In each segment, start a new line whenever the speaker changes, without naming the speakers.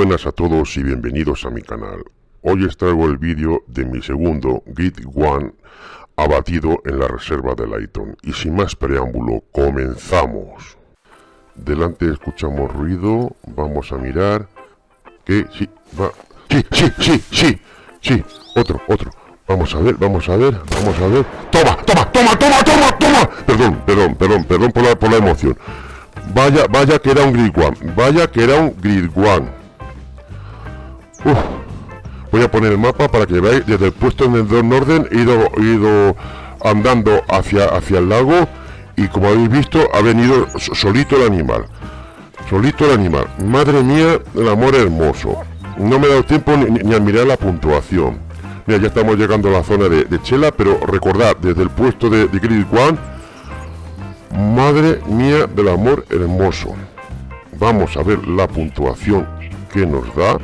buenas a todos y bienvenidos a mi canal. Hoy os traigo el vídeo de mi segundo Grid One abatido en la reserva de Lighton. Y sin más preámbulo, comenzamos. Delante escuchamos ruido, vamos a mirar. Que sí, va... Sí, sí, sí, sí, sí, otro, otro. Vamos a ver, vamos a ver, vamos a ver. ¡Toma, toma, toma, toma, toma, toma! Perdón, perdón, perdón, perdón por la, por la emoción. Vaya, vaya que era un Grid One. Vaya que era un Grid One. Voy a poner el mapa para que veáis desde el puesto en el orden he ido, ido andando hacia, hacia el lago y como habéis visto ha venido solito el animal. Solito el animal. Madre mía, el amor hermoso. No me he dado tiempo ni, a mirar la puntuación. Mira, ya estamos llegando a la zona de, Chela, pero recordad, desde el puesto de, de Grid madre mía del amor hermoso. Vamos a ver la puntuación que nos da.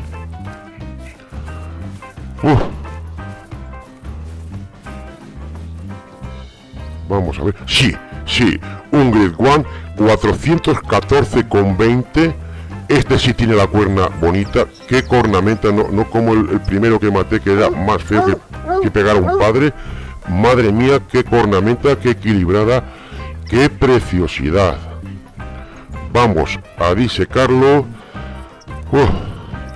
Vamos a ver. Sí, sí. Un Grid One 414,20. Este sí tiene la cuerna bonita. Qué cornamenta, no, no como el, primero que maté, que era más feo que, que pegar a un padre. Madre mía, qué cornamenta, qué equilibrada, qué preciosidad. Vamos a disecarlo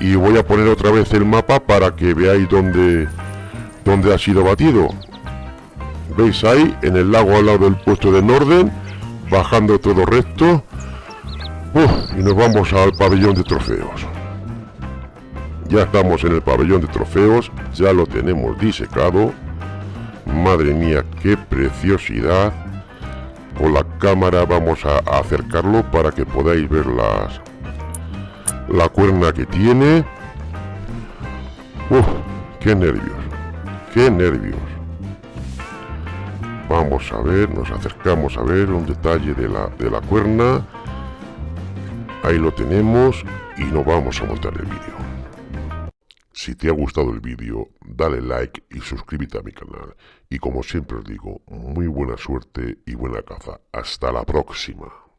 y voy a poner otra vez el mapa para que veáis dónde, dónde ha sido batido. ¿Veis ahí? En el lago al lado del puesto de Norden, bajando todo recto. y nos vamos al pabellón de trofeos. Ya estamos en el pabellón de trofeos, ya lo tenemos disecado. Madre mía, qué preciosidad. Con la cámara vamos a acercarlo para que podáis ver las, la cuerna que tiene. Uf, qué nervios, qué nervios. Vamos a ver, nos acercamos a ver un detalle de la, de la cuerna. Ahí lo tenemos y nos vamos a montar el vídeo. Si te ha gustado el vídeo, dale like y suscríbete a mi canal. Y como siempre os digo, muy buena suerte y buena caza. Hasta la próxima.